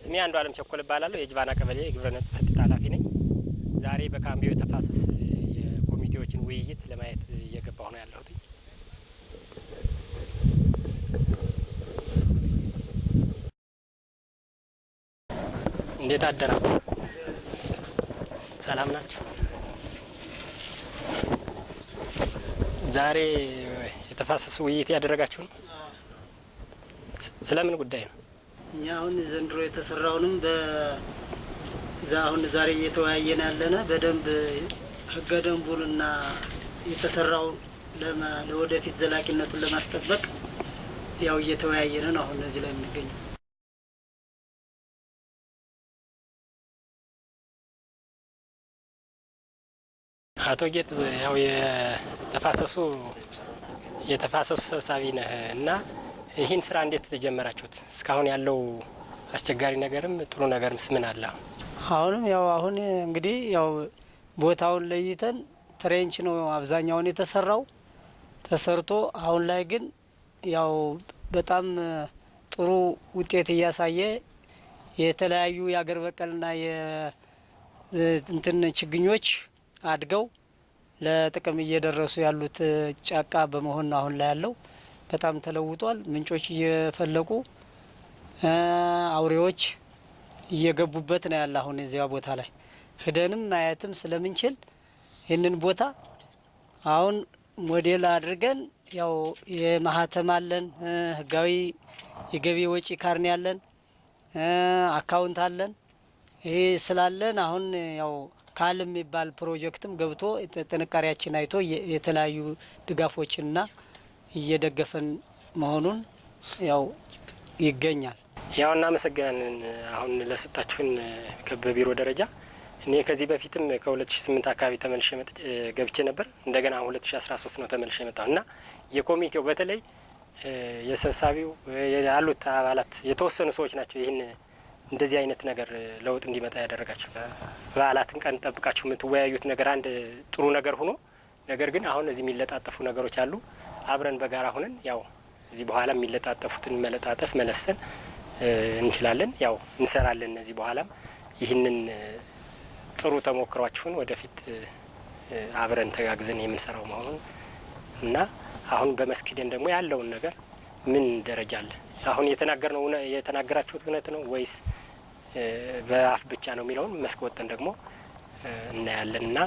ስሜ አንዱ አለም ቸኮል እባላለሁ። የጅባና ቀበሌ የግብርና ጽሕፈት ቤት ኃላፊ ነኝ። ዛሬ በካምቢዮ የተፋሰስ የኮሚቴዎችን ውይይት ለማየት እየገባሁ ነው ያለሁት። እንዴት አደራችሁ? ሰላም ናቸው? ዛሬ የተፋሰሱ ውይይት ያደረጋችሁ ነው? ስለምን ጉዳይ ነው? እኛ አሁን ዘንድሮ የተሰራውንም በዛ አሁን ዛሬ እየተወያየን ያለነ በደንብ ህገ ደንቡንና የተሰራውን ለወደፊት ዘላቂነቱን ለማስጠበቅ ያው እየተወያየን ነው አሁን እዚህ ላይ የምንገኘው። አቶ ጌጥ ያው የተፋሰሱ የተፋሰሱ ሰብሳቢ ነህ እና ይህን ስራ እንዴት ጀመራችሁት? እስካሁን ያለው አስቸጋሪ ነገርም ጥሩ ነገርምስ ምን አለ? አሁንም ያው አሁን እንግዲህ ያው ቦታውን ለይተን ትሬንች ነው አብዛኛውን የተሰራው ተሰርቶ አሁን ላይ ግን ያው በጣም ጥሩ ውጤት እያሳየ የተለያዩ የአገር በቀልና የእንትን ችግኞች አድገው ለጥቅም እየደረሱ ያሉት ጫካ በመሆን አሁን ላይ ያለው በጣም ተለውጧል። ምንጮች እየፈለቁ አውሬዎች እየገቡበት ነው ያለ አሁን እዚያ ቦታ ላይ ሂደንም ማየትም ስለምንችል ይህንን ቦታ አሁን ሞዴል አድርገን ያው የማህተም አለን ህጋዊ የገቢ ወጪ ካርኔ አለን አካውንት አለን። ይሄ ስላለን አሁን ያው CALM የሚባል ፕሮጀክትም ገብቶ ጥንካሬያችን አይቶ የተለያዩ ድጋፎችንና እየደገፈን መሆኑን ያው ይገኛል። ያው እናመሰግናለን አሁን ለሰጣችሁን በቢሮ ደረጃ እኔ ከዚህ በፊትም ከ2008 አካባቢ ተመልሼ ገብቼ ነበር። እንደገና አሁን 2013 ነው ተመልሼ የመጣሁ እና የኮሚቴው በተለይ የሰብሳቢው ያሉት አባላት የተወሰኑ ሰዎች ናቸው ይህን እንደዚህ አይነት ነገር ለውጥ እንዲመጣ ያደረጋቸው። በዓላትን ቀን ጠብቃችሁ የምትወያዩት ነገር አንድ ጥሩ ነገር ሆኖ ነገር ግን አሁን እዚህ የሚለጣጠፉ ነገሮች አሉ። አብረን በጋራ ሁነን ያው እዚህ በኋላ የሚለጣጠፉትን መለጣጠፍ መለሰን እንችላለን። ያው እንሰራለን። እነዚህ በኋላም ይህንን ጥሩ ተሞክሯችሁን ወደፊት አብረን ተጋግዘን የምንሰራው መሆኑን እና አሁን በመስክ ሂደን ደግሞ ያለውን ነገር ምን ደረጃ አለ አሁን የተናገርነው የተናገራችሁት እውነት ነው ወይስ በአፍ ብቻ ነው የሚለውን መስክ ወጠን ደግሞ እናያለን እና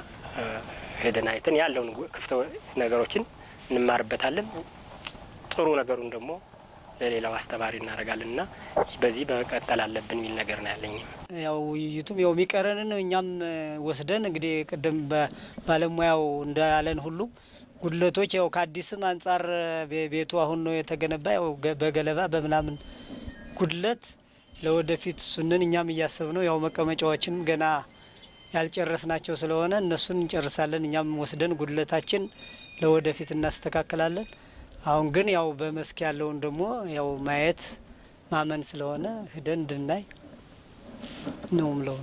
ሄደን አይተን ያለውን ክፍተ ነገሮችን እንማርበታለን። ጥሩ ነገሩን ደግሞ ለሌላው አስተማሪ እናደርጋለን እና በዚህ መቀጠል አለብን የሚል ነገር ነው ያለኝ። ያው ውይይቱም ያው የሚቀረንን እኛም ወስደን እንግዲህ ቅድም በባለሙያው እንዳለን ሁሉ ጉድለቶች ያው ከአዲስም አንጻር ቤቱ አሁን ነው የተገነባ ያው በገለባ በምናምን ጉድለት ለወደፊት እሱንን እኛም እያሰብ ነው ያው መቀመጫዎችንም ገና ያልጨረስናቸው ስለሆነ እነሱን እንጨርሳለን። እኛም ወስደን ጉድለታችን ለወደፊት እናስተካክላለን። አሁን ግን ያው በመስክ ያለውን ደግሞ ያው ማየት ማመን ስለሆነ ሂደን እንድናይ ነው ምለው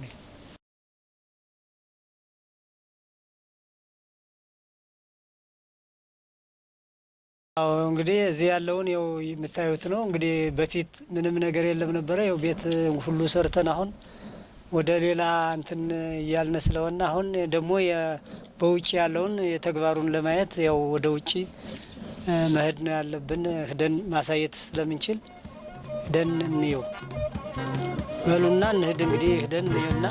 እንግዲህ እዚህ ያለውን ያው የምታዩት ነው። እንግዲህ በፊት ምንም ነገር የለም ነበረ። ያው ቤት ሁሉ ሰርተን አሁን ወደ ሌላ እንትን እያልን ስለሆነ አሁን ደግሞ በውጭ ያለውን የተግባሩን ለማየት ያው ወደ ውጭ መሄድ ነው ያለብን። ሂደን ማሳየት ስለምንችል ሂደን እንየው በሉና እንሂድ። እንግዲህ ሂደን እንየውና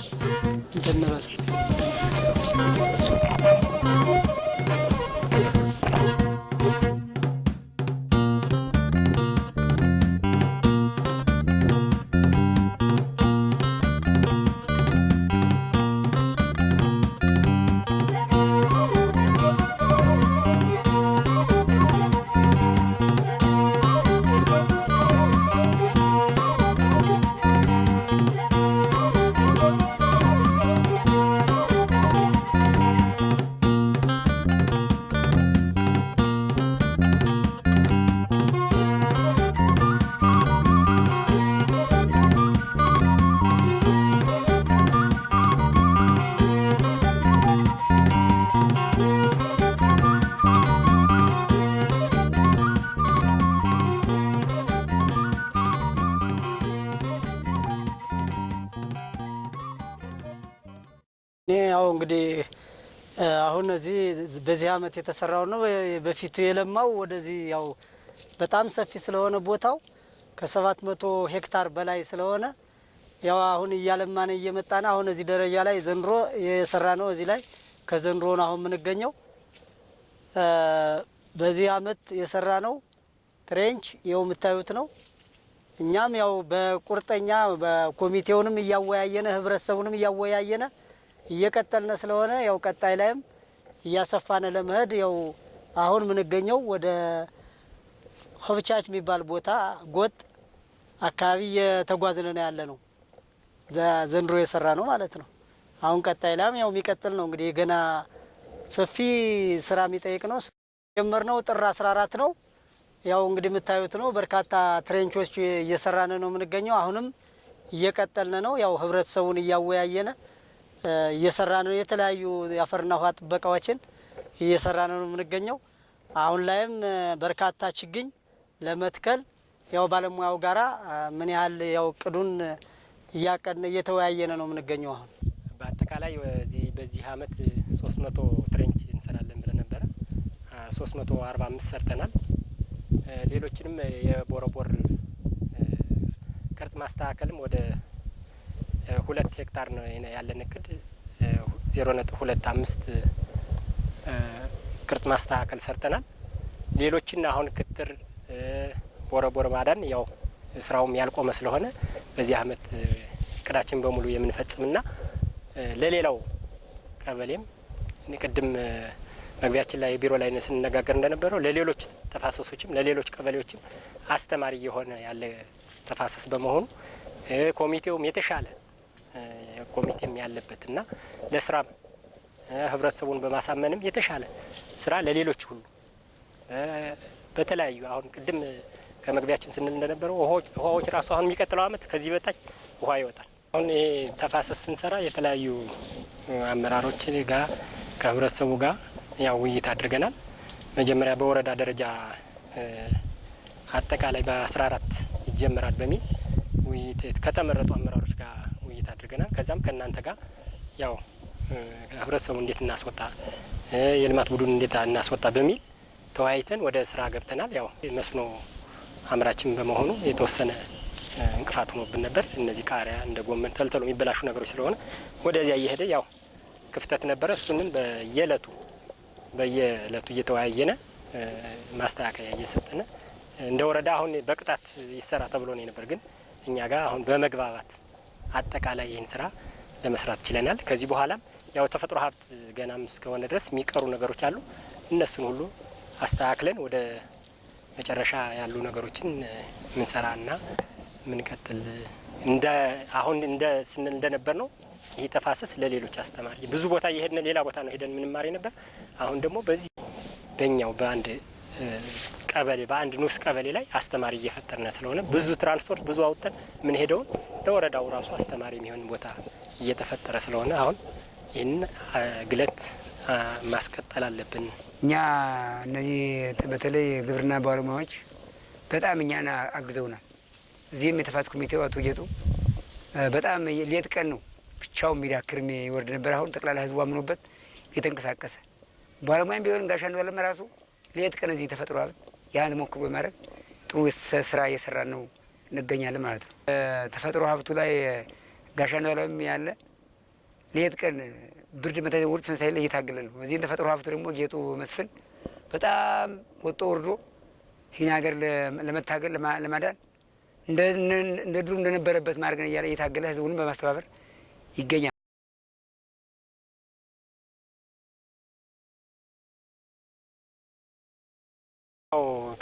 እንትን እንበል። እንግዲህ አሁን እዚህ በዚህ አመት የተሰራው ነው። በፊቱ የለማው ወደዚህ ያው በጣም ሰፊ ስለሆነ ቦታው ከሰባት መቶ ሄክታር በላይ ስለሆነ ያው አሁን እያለማን እየመጣን አሁን እዚህ ደረጃ ላይ ዘንድሮ የሰራ ነው። እዚህ ላይ ከዘንድሮ ነው አሁን የምንገኘው። በዚህ አመት የሰራ ነው ትሬንች ይኸው የምታዩት ነው። እኛም ያው በቁርጠኛ በኮሚቴውንም እያወያየነ ህብረተሰቡንም እያወያየነ እየቀጠልነ ስለሆነ ያው ቀጣይ ላይም እያሰፋነ ለመሄድ ያው አሁን የምንገኘው ወደ ሆብቻች የሚባል ቦታ ጎጥ አካባቢ እየተጓዝን ነው ያለ ነው። ዘንድሮ የሰራ ነው ማለት ነው። አሁን ቀጣይ ላይም ያው የሚቀጥል ነው እንግዲህ ገና ሰፊ ስራ የሚጠይቅ ነው። ጀመርነው ጥር አስራ አራት ነው። ያው እንግዲህ የምታዩት ነው። በርካታ ትሬንቾች እየሰራን ነው የምንገኘው። አሁንም እየቀጠልን ነው። ያው ህብረተሰቡን እያወያየነ እየሰራን ነው። የተለያዩ የአፈርና ውሃ ጥበቃዎችን እየሰራን ነው የምንገኘው። አሁን ላይም በርካታ ችግኝ ለመትከል ያው ባለሙያው ጋራ ምን ያህል ያው እቅዱን እያቀድን እየተወያየነ ነው የምንገኘው። አሁን በአጠቃላይ በዚህ አመት ሶስት መቶ ትሬንች እንሰራለን ብለን ነበረ። ሶስት መቶ አርባ አምስት ሰርተናል። ሌሎችንም የቦረቦር ቅርጽ ማስተካከልም ወደ ሁለት ሄክታር ነው ያለን እቅድ ዜሮ ነጥብ ሁለት አምስት ቅርጽ ማስተካከል ሰርተናል። ሌሎችን አሁን ክትር ቦረቦር ማዳን ያው ስራውም ያልቆመ ስለሆነ በዚህ አመት እቅዳችን በሙሉ የምንፈጽምና ለሌላው ቀበሌም ቅድም መግቢያችን ላይ ቢሮ ላይ ስንነጋገር እንደነበረው ለሌሎች ተፋሰሶችም ለሌሎች ቀበሌዎችም አስተማሪ የሆነ ያለ ተፋሰስ በመሆኑ ኮሚቴውም የተሻለ ኮሚቴም ያለበት እና ለስራም ህብረተሰቡን በማሳመንም የተሻለ ስራ ለሌሎች ሁሉ በተለያዩ አሁን ቅድም ከመግቢያችን ስንል እንደነበረው ውሃዎች ራሱ አሁን የሚቀጥለው አመት ከዚህ በታች ውሃ ይወጣል። አሁን ይሄ ተፋሰስ ስንሰራ የተለያዩ አመራሮች ጋር ከህብረተሰቡ ጋር ያው ውይይት አድርገናል። መጀመሪያ በወረዳ ደረጃ አጠቃላይ በአስራ አራት ይጀመራል በሚል ውይይት ከተመረጡ አመራሮች ጋር አድርገናል። ከዛም ከእናንተ ጋር ያው ህብረተሰቡ እንዴት እናስወጣ፣ የልማት ቡድን እንዴት እናስወጣ በሚል ተወያይተን ወደ ስራ ገብተናል። ያው መስኖ አምራችን በመሆኑ የተወሰነ እንቅፋት ሆኖብን ነበር። እነዚህ ቃሪያ እንደ ጎመን ተልተሎ የሚበላሹ ነገሮች ስለሆነ ወደዚያ እየሄደ ያው ክፍተት ነበረ። እሱንም በየእለቱ በየእለቱ እየተወያየነ ማስተካከያ እየሰጠነ እንደ ወረዳ አሁን በቅጣት ይሰራ ተብሎ ነው ነበር፣ ግን እኛ ጋር አሁን በመግባባት አጠቃላይ ይህን ስራ ለመስራት ችለናል። ከዚህ በኋላም ያው ተፈጥሮ ሀብት ገናም እስከሆነ ድረስ የሚቀሩ ነገሮች አሉ። እነሱን ሁሉ አስተካክለን ወደ መጨረሻ ያሉ ነገሮችን ምንሰራና ምንቀጥል እንደ አሁን እንደ ስንል እንደነበር ነው። ይህ ተፋሰስ ለሌሎች አስተማሪ ብዙ ቦታ እየሄድን ሌላ ቦታ ነው ሄደን ምንማር ነበር። አሁን ደግሞ በዚህ በእኛው በአንድ ቀበሌ በአንድ ንዑስ ቀበሌ ላይ አስተማሪ እየፈጠርነ ስለሆነ ብዙ ትራንስፖርት ብዙ አውጥተን ምን ሄደውን ለወረዳው ራሱ አስተማሪ የሚሆን ቦታ እየተፈጠረ ስለሆነ አሁን ይህን ግለት ማስቀጠል አለብን። እኛ እነዚህ በተለይ ግብርና ባለሙያዎች በጣም እኛን አግዘውናል። እዚህም የተፋሰስ ኮሚቴው አቶ ጌጡ በጣም ሌት ቀን ነው ብቻውን የሚዳክር የሚወርድ ነበር። አሁን ጠቅላላ ህዝቡ አምኖበት የተንቀሳቀሰ ባለሙያም ቢሆን ጋሻ እንዳለም ራሱ ሌት ቀን እዚህ ሀብት ያን ሞክሮ በማድረግ ጥሩ ስራ እየሰራን ነው እንገኛለን ማለት ነው። ተፈጥሮ ሀብቱ ላይ ጋሻ እንዳለም ያለ ሌት ቀን ብርድ ውርጭ ላይ እየታገለ ነው። እዚህ ተፈጥሮ ሀብቱ ደግሞ ጌጡ መስፍን በጣም ወጦ ወርዶ ይህን ሀገር ለመታገል ለማዳን እንደ ድሩ እንደነበረበት ማድረግ እያለ እየታገለ ህዝቡንም በማስተባበር ይገኛል።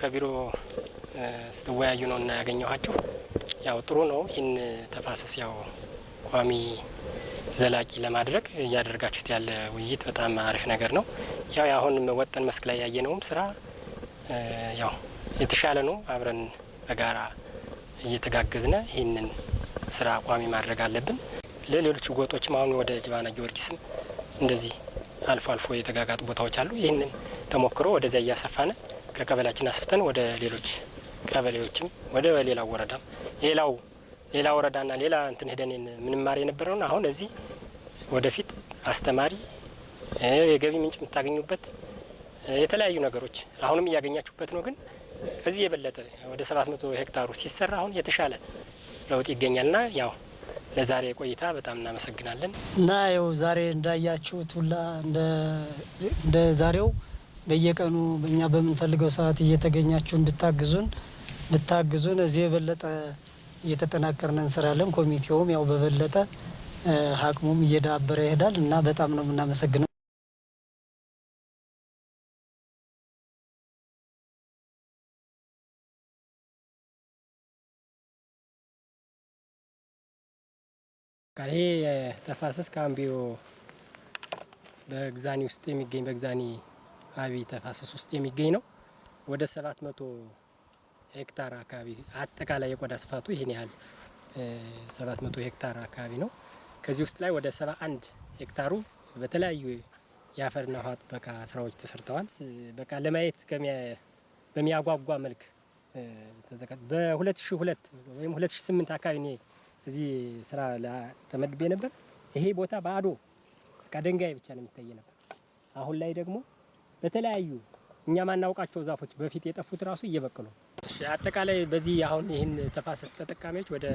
ከቢሮ ስትወያዩ ነው እና ያገኘኋችሁ። ያው ጥሩ ነው። ይህን ተፋሰስ ያው ቋሚ ዘላቂ ለማድረግ እያደረጋችሁት ያለ ውይይት በጣም አሪፍ ነገር ነው። ያው አሁን ወጠን መስክ ላይ ያየነውም ስራ ያው የተሻለ ነው። አብረን በጋራ እየተጋገዝነ ይህንን ስራ ቋሚ ማድረግ አለብን። ለሌሎች ጎጦችም አሁን ወደ ጅባና ጊዮርጊስም እንደዚህ አልፎ አልፎ የተጋጋጡ ቦታዎች አሉ። ይህንን ተሞክሮ ወደዚያ እያሰፋነ ከቀበሌያችን አስፍተን ወደ ሌሎች ቀበሌዎችም ወደ ሌላው ወረዳም ሌላው ሌላ ወረዳና ሌላ እንትን ሄደን ምንማር የነበረውን አሁን እዚህ ወደፊት አስተማሪ የገቢ ምንጭ የምታገኙበት የተለያዩ ነገሮች አሁንም እያገኛችሁበት ነው። ግን ከዚህ የበለጠ ወደ ሰባት መቶ ሄክታሩ ሲሰራ አሁን የተሻለ ለውጥ ይገኛልና ያው ለዛሬ ቆይታ በጣም እናመሰግናለን። እና ያው ዛሬ እንዳያችሁት ሁላ እንደ ዛሬው በየቀኑ እኛ በምንፈልገው ሰዓት እየተገኛችሁ እንድታግዙን እንድታግዙን እዚህ የበለጠ እየተጠናከርን እንሰራለን። ኮሚቴውም ያው በበለጠ አቅሙም እየዳበረ ይሄዳል እና በጣም ነው የምናመሰግነው። ይሄ ተፋሰስ ከአምቢዮ በግዛኒ ውስጥ የሚገኝ በግዛኒ አቢ ተፋሰስ ውስጥ የሚገኝ ነው። ወደ ሰባት መቶ ሄክታር አካባቢ አጠቃላይ የቆዳ ስፋቱ ይህን ያህል ሰባት መቶ ሄክታር አካባቢ ነው። ከዚህ ውስጥ ላይ ወደ ሰባ አንድ ሄክታሩ በተለያዩ የአፈርና ውሃ ጥበቃ ስራዎች ተሰርተዋል። በቃ ለማየት በሚያጓጓ መልክ በ2002 ወይም 2008 አካባቢ እኔ እዚህ ስራ ተመድቤ ነበር። ይሄ ቦታ ባዶ በቃ ድንጋይ ብቻ ነው የሚታይ ነበር። አሁን ላይ ደግሞ በተለያዩ እኛ ማናውቃቸው ዛፎች በፊት የጠፉት ራሱ እየበቀሉ አጠቃላይ በዚህ አሁን ይህን ተፋሰስ ተጠቃሚዎች ወደ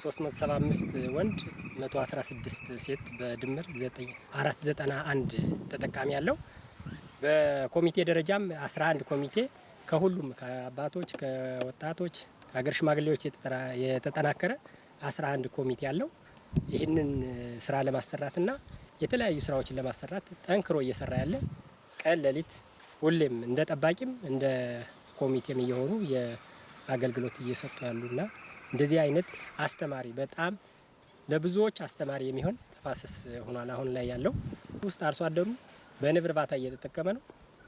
375 ወንድ 116 ሴት በድምር 491 ተጠቃሚ ያለው በኮሚቴ ደረጃም 11 ኮሚቴ ከሁሉም ከአባቶች፣ ከወጣቶች፣ ከሀገር ሽማግሌዎች የተጠናከረ 11 ኮሚቴ ያለው ይህንን ስራ ለማሰራትና የተለያዩ ስራዎችን ለማሰራት ጠንክሮ እየሰራ ያለ ቀን ሌሊት ሁሌም እንደ ጠባቂም እንደ ኮሚቴም እየሆኑ የአገልግሎት እየሰጡ ያሉና እንደዚህ አይነት አስተማሪ በጣም ለብዙዎች አስተማሪ የሚሆን ተፋሰስ ሆኗል። አሁን ላይ ያለው ውስጥ አርሶ አደሩ በንብ እርባታ እየተጠቀመ ነው።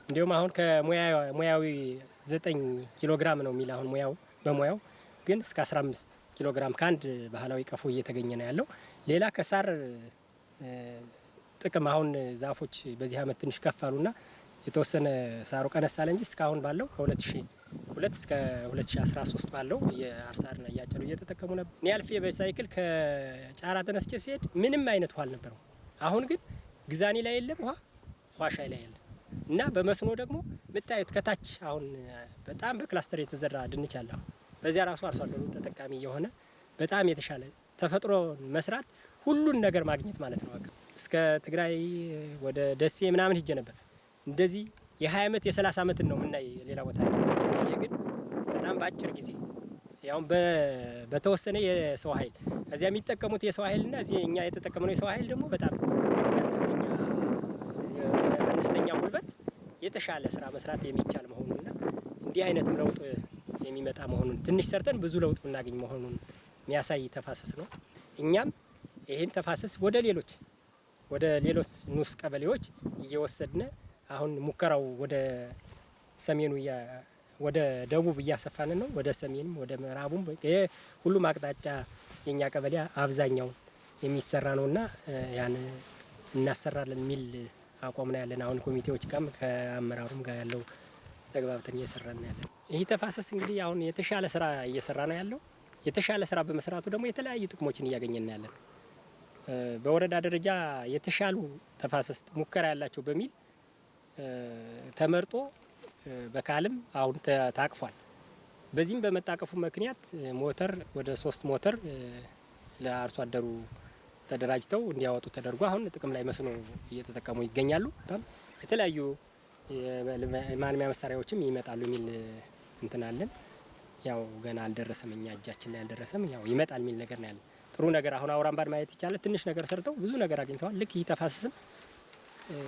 እንዲሁም አሁን ከሙያዊ ዘጠኝ ኪሎ ግራም ነው የሚል አሁን ሙያው በሙያው ግን እስከ 15 ኪሎ ግራም ከአንድ ባህላዊ ቀፎ እየተገኘ ነው ያለው። ሌላ ከሳር ጥቅም አሁን ዛፎች በዚህ አመት ትንሽ ከፍ አሉና የተወሰነ ሳሩ ቀነስ አለ እንጂ እስካሁን ባለው ከ2002 እስከ 2013 ባለው የአርሳርና እያጨዱ እየተጠቀሙ ነበር። እኔ አልፌ በሳይክል ከጫራ ተነስቼ ሲሄድ ምንም አይነት ውሃ አልነበረው። አሁን ግን ግዛኔ ላይ የለም ውሃ፣ ዋሻይ ላይ የለም እና በመስኖ ደግሞ የምታዩት ከታች አሁን በጣም በክላስተር የተዘራ ድንች አለ። በዚያ ራሱ አርሶ አደሩ ተጠቃሚ የሆነ በጣም የተሻለ ተፈጥሮ መስራት ሁሉን ነገር ማግኘት ማለት ነው። በቃ እስከ ትግራይ ወደ ደሴ ምናምን ሂጄ ነበር እንደዚህ የ20 ዓመት የ30 ዓመትን ነው የምናይ ሌላ ቦታ። ይሄ ግን በጣም በአጭር ጊዜ ያውም በተወሰነ የሰው ኃይል እዚያ የሚጠቀሙት የሰው ኃይልና እዚህ እኛ የተጠቀምነው የሰው ኃይል ደግሞ በጣም አነስተኛ ጉልበት የተሻለ ስራ መስራት የሚቻል መሆኑንና እንዲህ አይነትም ለውጥ የሚመጣ መሆኑን ትንሽ ሰርተን ብዙ ለውጥ የምናገኝ መሆኑን የሚያሳይ ተፋሰስ ነው። እኛም ይህን ተፋሰስ ወደ ሌሎች ወደ ሌሎች ንዑስ ቀበሌዎች እየወሰድነ አሁን ሙከራው ወደ ሰሜኑ ወደ ደቡብ እያሰፋን ነው። ወደ ሰሜንም ወደ ምዕራቡም ሁሉም አቅጣጫ የኛ ቀበሌ አብዛኛው የሚሰራ ነውና ያን እናሰራለን የሚል አቋም ነው ያለን። አሁን ኮሚቴዎች ጋርም ከአመራሩም ጋር ያለው ተግባብተን እየሰራ ነው ያለን። ይህ ተፋሰስ እንግዲህ አሁን የተሻለ ስራ እየሰራ ነው ያለው። የተሻለ ስራ በመስራቱ ደግሞ የተለያዩ ጥቅሞችን እያገኘን ያለን። በወረዳ ደረጃ የተሻሉ ተፋሰስ ሙከራ ያላቸው በሚል ተመርጦ በካልም አሁን ታቅፏል። በዚህም በመጣቀፉ ምክንያት ሞተር ወደ ሶስት ሞተር ለአርሶ አደሩ ተደራጅተው እንዲያወጡ ተደርጎ አሁን ጥቅም ላይ መስኖ እየተጠቀሙ ይገኛሉ። በጣም የተለያዩ የማልሚያ መሳሪያዎችም ይመጣሉ የሚል እንትን ያው ገና አልደረሰም፣ እኛ እጃችን ላይ አልደረሰም። ያው ይመጣል የሚል ነገር ነው ያለን። ጥሩ ነገር አሁን አውራምባን ማየት ይቻላል። ትንሽ ነገር ሰርተው ብዙ ነገር አግኝተዋል። ልክ ይህ ተፋሰስም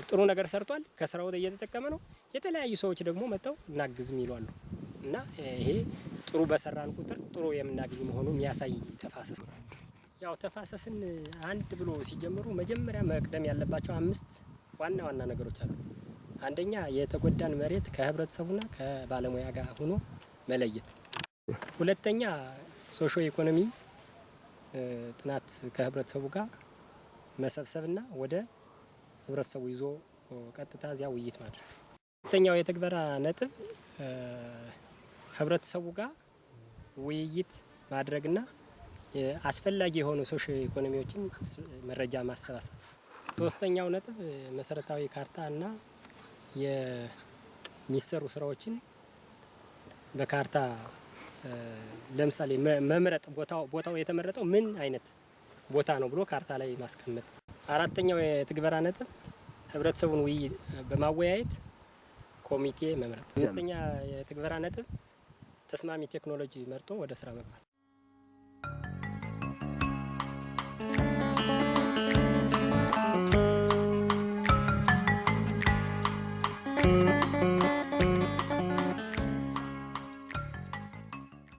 ጥሩ ነገር ሰርቷል። ከስራው እየተጠቀመ ነው። የተለያዩ ሰዎች ደግሞ መጥተው እናግዝም ይሏሉ እና ይሄ ጥሩ በሰራን ቁጥር ጥሩ የምናገኝ መሆኑ የሚያሳይ ተፋሰስ ነው። ያው ተፋሰስን አንድ ብሎ ሲጀምሩ መጀመሪያ መቅደም ያለባቸው አምስት ዋና ዋና ነገሮች አሉ። አንደኛ የተጎዳን መሬት ከህብረተሰቡና ከባለሙያ ጋር ሆኖ መለየት። ሁለተኛ ሶሾ ኢኮኖሚ ጥናት ከህብረተሰቡ ጋር መሰብሰብና ወደ ህብረተሰቡ ይዞ ቀጥታ እዚያ ውይይት ማድረግ። ሁለተኛው የተግበራ ነጥብ ህብረተሰቡ ጋር ውይይት ማድረግና አስፈላጊ የሆኑ ሶሽ ኢኮኖሚዎችን መረጃ ማሰባሰብ። ሶስተኛው ነጥብ መሰረታዊ ካርታ እና የሚሰሩ ስራዎችን በካርታ ለምሳሌ መምረጥ ቦታው ቦታው የተመረጠው ምን አይነት ቦታ ነው ብሎ ካርታ ላይ ማስቀመጥ። አራተኛው የትግበራ ነጥብ ህብረተሰቡን ውይይት በማወያየት ኮሚቴ መምረጥ። አምስተኛ የትግበራ ነጥብ ተስማሚ ቴክኖሎጂ መርጦ ወደ ስራ መግባት።